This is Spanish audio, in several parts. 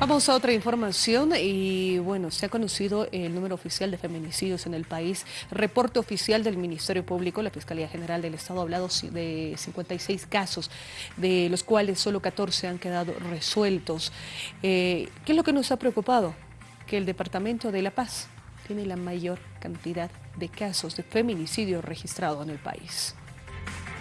Vamos a otra información y bueno, se ha conocido el número oficial de feminicidios en el país. Reporte oficial del Ministerio Público, la Fiscalía General del Estado ha hablado de 56 casos, de los cuales solo 14 han quedado resueltos. Eh, ¿Qué es lo que nos ha preocupado? Que el Departamento de La Paz tiene la mayor cantidad de casos de feminicidio registrado en el país.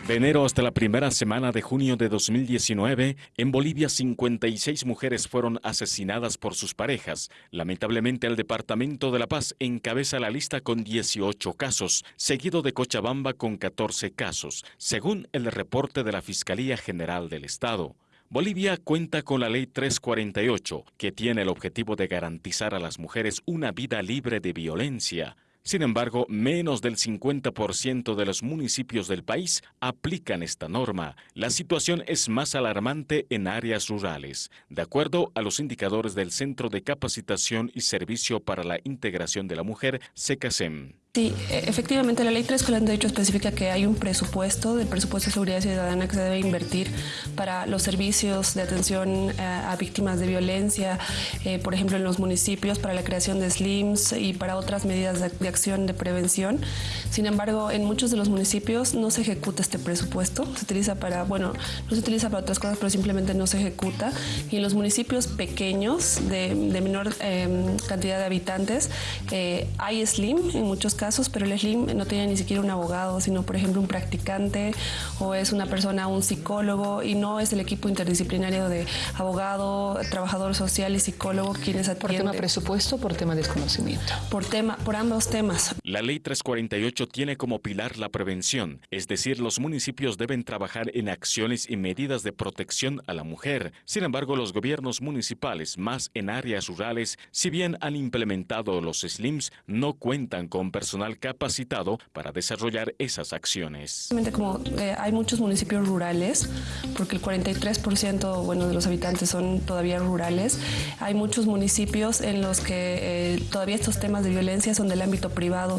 De enero hasta la primera semana de junio de 2019, en Bolivia 56 mujeres fueron asesinadas por sus parejas. Lamentablemente el Departamento de La Paz encabeza la lista con 18 casos, seguido de Cochabamba con 14 casos, según el reporte de la Fiscalía General del Estado. Bolivia cuenta con la Ley 348, que tiene el objetivo de garantizar a las mujeres una vida libre de violencia. Sin embargo, menos del 50% de los municipios del país aplican esta norma. La situación es más alarmante en áreas rurales, de acuerdo a los indicadores del Centro de Capacitación y Servicio para la Integración de la Mujer, SECASEM. Sí, e, efectivamente la ley 348 especifica que hay un presupuesto del presupuesto de seguridad ciudadana que se debe invertir para los servicios de atención eh, a, víctimas de violencia, eh, por ejemplo en los municipios, para la creación de SLIMS y para otras medidas de, acción de prevención. Sin embargo, en muchos de los municipios no se ejecuta este presupuesto, se utiliza para, bueno, no se utiliza para otras cosas, pero simplemente no se ejecuta. Y en los municipios pequeños, de, menor em, cantidad de habitantes, eh, hay SLIM en muchos casos, pero el SLIM no tiene ni siquiera un abogado, sino por ejemplo un practicante o es una persona, un psicólogo y no es el equipo interdisciplinario de abogado, trabajador social y psicólogo quienes atienden. ¿Por tema presupuesto o por tema desconocimiento? Por, tema, por ambos temas. La ley 348 tiene como pilar la prevención, es decir, los municipios deben trabajar en acciones y medidas de protección a la mujer. Sin embargo, los gobiernos municipales, más en áreas rurales, si bien han implementado los SLIMs, no cuentan con personal capacitado para desarrollar esas acciones. Como eh, hay muchos municipios rurales, porque el 43% bueno, de los habitantes son todavía rurales, hay muchos municipios en los que eh, todavía estos temas de violencia son del ámbito privado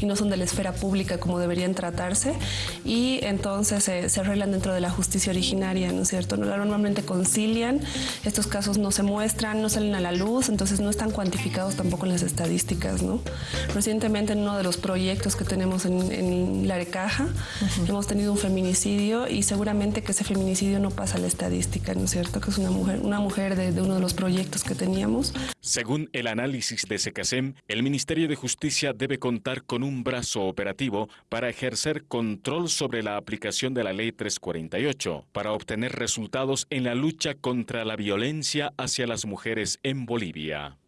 y no son de la esfera pública como deberían tratarse y entonces se arreglan dentro de la justicia originaria, ¿no es cierto? Normalmente concilian, estos casos no se muestran, no salen a la luz, entonces no están cuantificados tampoco en las estadísticas, ¿no? Recientemente no de los proyectos que tenemos en, la Arecaja. Hemos tenido un feminicidio y seguramente que ese feminicidio no pasa a la estadística, ¿no es cierto? Que es una mujer, una mujer de, de uno de los proyectos que teníamos. Según el análisis de SECASEM, el Ministerio de Justicia debe con un brazo operativo para ejercer control sobre la aplicación de la Ley 348, para obtener resultados en la lucha contra la violencia hacia las mujeres en Bolivia.